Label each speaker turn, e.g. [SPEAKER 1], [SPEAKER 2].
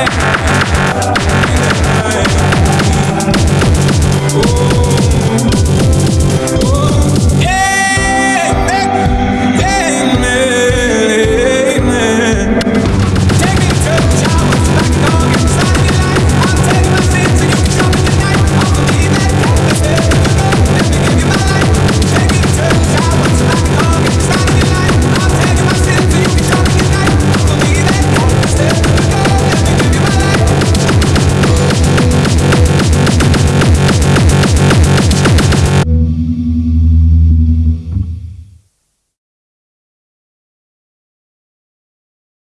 [SPEAKER 1] Yeah.